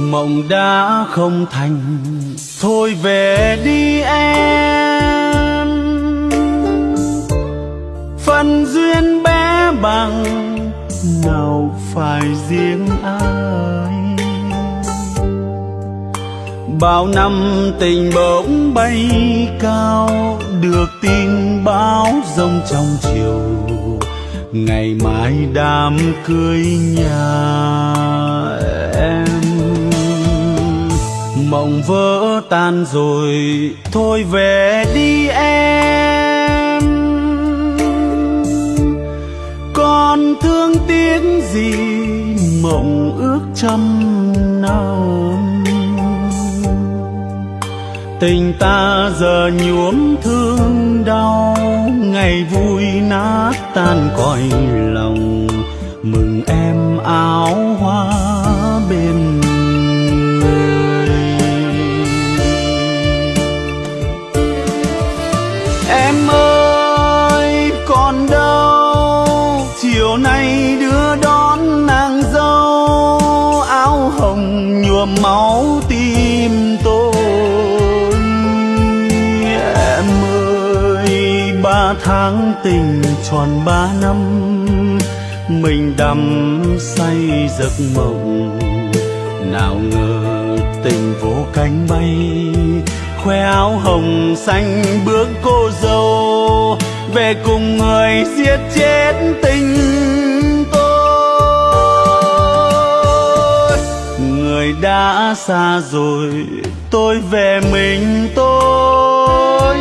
mộng đã không thành. Thôi về đi em. Phần duyên bé bằng, nào phải riêng ai? Bao năm tình bỗng bay cao, được tin báo rông trong chiều. Ngày mai đám cưới nhà em mộng vỡ tan rồi, thôi về đi em. Còn thương tiếc gì mộng ước trăm năm? Tình ta giờ nhuốm thương đau, ngày vui nát tan cõi lòng, mừng em áo hoa em ơi, còn đâu? Chiều nay đưa đón nàng dâu, áo hồng nhuộm máu tim tôi. Em ơi, ba tháng tình tròn ba năm, mình đắm say giấc mộng. Nào ngờ tình vô cánh bay khoe áo hồng xanh bước cô dâu, về cùng người giết chết tình tôi. Người đã xa rồi, tôi về mình tôi.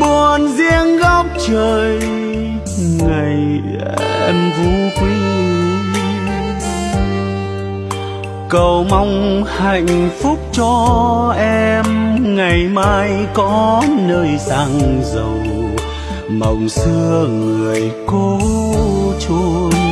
Buồn riêng góc trời cầu mong hạnh phúc cho em ngày mai có nơi sang giàu, mộng xưa người cố chôn.